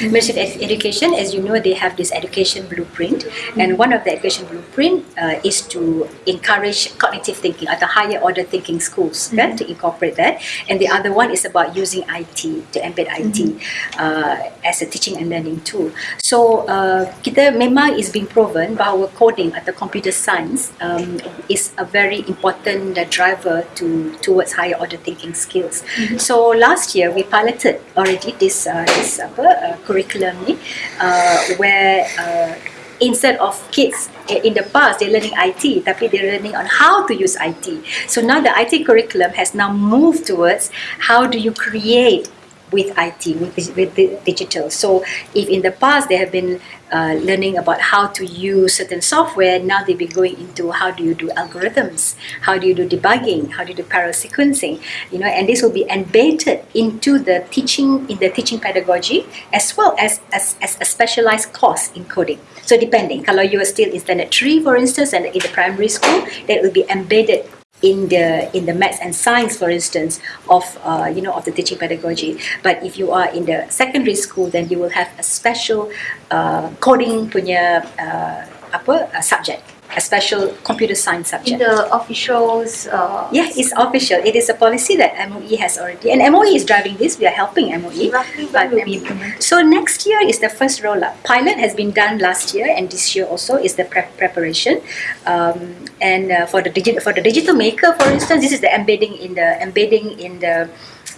Ministry of Education, as you know, they have this education blueprint, and one of the education blueprint uh, is to encourage cognitive thinking at the higher order thinking schools, kan, to incorporate that. And the other one is about using IT to embed IT uh, as a teaching and learning tool. So uh, kita memang is being proven bahawa coding atau computer science um, is a very important uh, driver to towards higher order thinking skills. So last year we piloted already this uh, this apa uh, curriculum ni uh, where uh, instead of kids eh, in the past they're learning IT tapi they're learning on how to use IT so now the IT curriculum has now moved towards how do you create with IT with, with digital. So if in the past they have been uh, learning about how to use certain software now they'll be going into how do you do algorithms? How do you do debugging? How do you do parallel sequencing? You know and this will be embedded into the teaching in the teaching pedagogy as well as as, as a specialized course in coding. So depending kalau you are still in standard 3 for instance and in the primary school that will be embedded in the in the maths and science for instance of uh, you know of the teaching pedagogy. But if you are in the secondary school then you will have a special uh, coding punya uh, apa uh, subject a special computer science subject. In the officials, uh, yeah it's official it is a policy that MOE has already and MOE is driving this we are helping MOE roughly but when will be implemented? so next year is the first roll up. Pilot has been done last year, and this year also is the prep preparation. Um, and uh, for the digital for the digital maker, for instance, this is the embedding in the embedding in the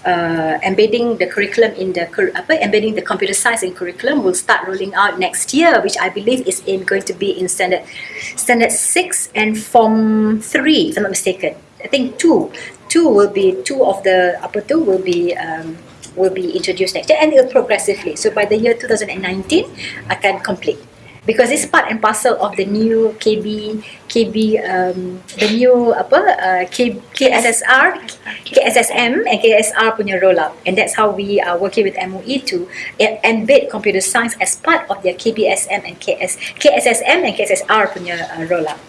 uh, embedding the curriculum in the apa, embedding the computer science in curriculum will start rolling out next year, which I believe is in going to be in standard standard six and form three, if I'm not mistaken. I think two, two will be two of the apa tu will be. Um, will be introduced next year and it will progressively. So by the year 2019 akan complete. Because it's part and parcel of the new KB, KB, um, the new apa, uh, K, KSSR, KSSM and KSR punya rollout. And that's how we are working with MOE to e- embed computer science as part of their KBSM and KS, KSSM and KSSR punya uh, rollout.